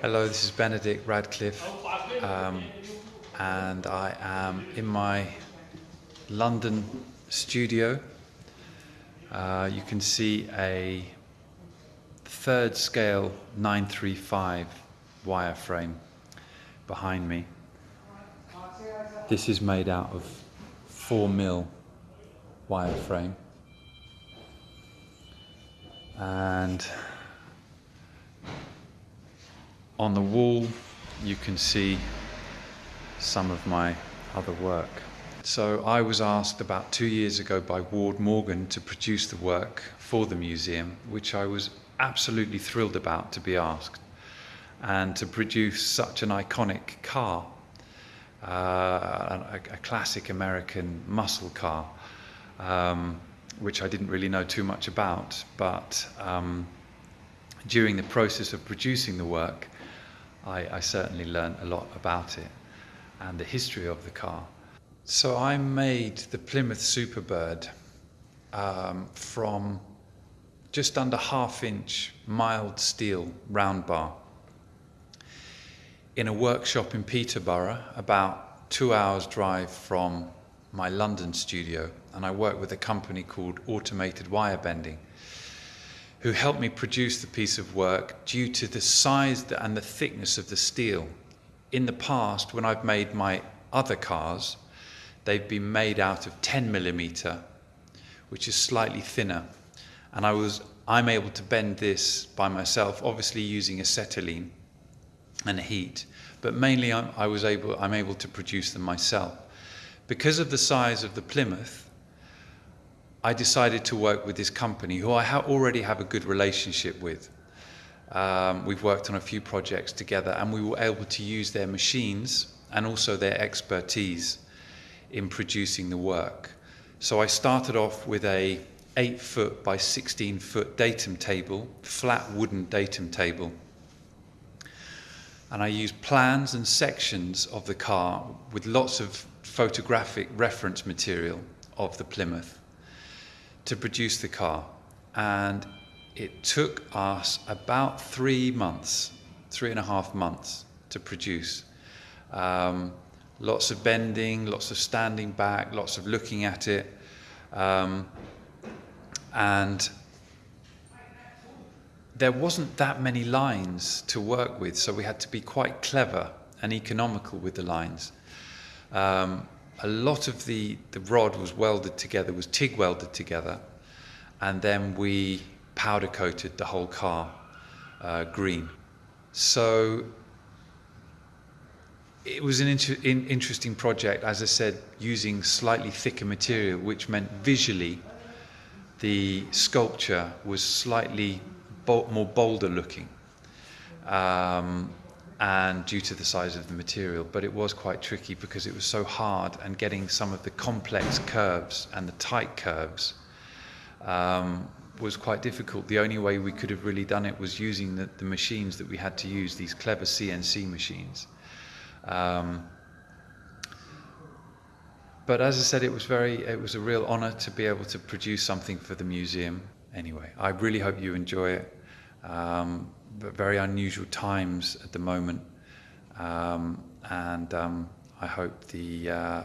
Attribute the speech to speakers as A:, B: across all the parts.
A: Hello, this is Benedict Radcliffe, um, and I am in my London studio. Uh, you can see a third scale 935 wireframe behind me. This is made out of 4 mil wireframe and on the wall you can see some of my other work. So I was asked about two years ago by Ward Morgan to produce the work for the museum, which I was absolutely thrilled about to be asked, and to produce such an iconic car, uh, a, a, classic American muscle car, um, which I didn't really know too much about, but um, during the process of producing the work, I, I certainly learned a lot about it and the history of the car. So I made the Plymouth Superbird um, from just under half inch mild steel round bar in a workshop in Peterborough about two hours drive from my London studio and I work with a company called Automated Wire Bending who helped me produce the piece of work due to the size and the thickness of the steel. In the past, when I've made my other cars, they've been made out of 10 millimeter, which is slightly thinner. And I was, I'm able to bend this by myself, obviously using acetylene and heat, but mainly I'm, I was able, I'm able to produce them myself. Because of the size of the Plymouth, I decided to work with this company who I ha already have a good relationship with. Um, we've worked on a few projects together and we were able to use their machines and also their expertise in producing the work. So I started off with a 8 foot by 16 foot datum table, flat wooden datum table. And I used plans and sections of the car with lots of photographic reference material of the Plymouth to produce the car. And it took us about three months, three and a half months to produce. Um, lots of bending, lots of standing back, lots of looking at it. Um, and there wasn't that many lines to work with, so we had to be quite clever and economical with the lines. Um, a lot of the, the rod was welded together, was TIG welded together, and then we powder coated the whole car uh, green. So it was an inter in interesting project, as I said, using slightly thicker material, which meant visually the sculpture was slightly more bolder looking. Um, and due to the size of the material, but it was quite tricky because it was so hard and getting some of the complex curves and the tight curves um, was quite difficult. The only way we could have really done it was using the, the machines that we had to use, these clever CNC machines. Um, but as I said, it was very, it was a real honor to be able to produce something for the museum. Anyway, I really hope you enjoy it. Um, very unusual times at the moment. Um, and um, I hope the, uh,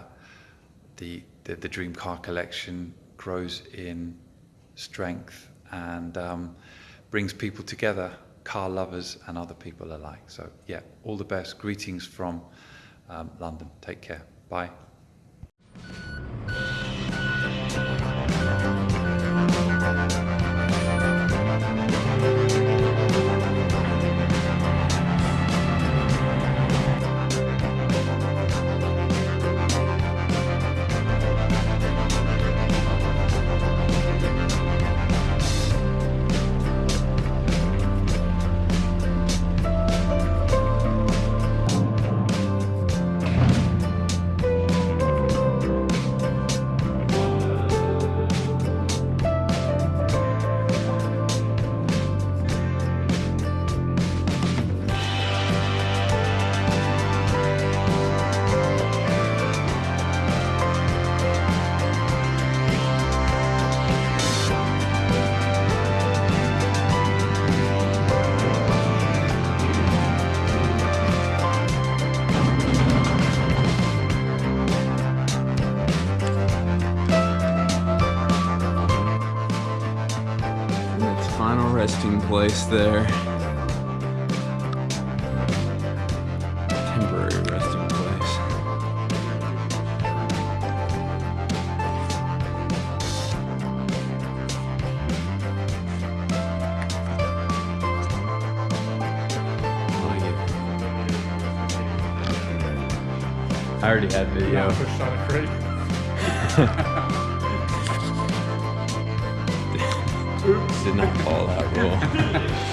A: the, the, the Dream Car collection grows in strength and um, brings people together, car lovers and other people alike. So yeah, all the best. Greetings from um, London. Take care. Bye.
B: Resting place there. Temporary resting place. I like. I already had video. did not follow that rule.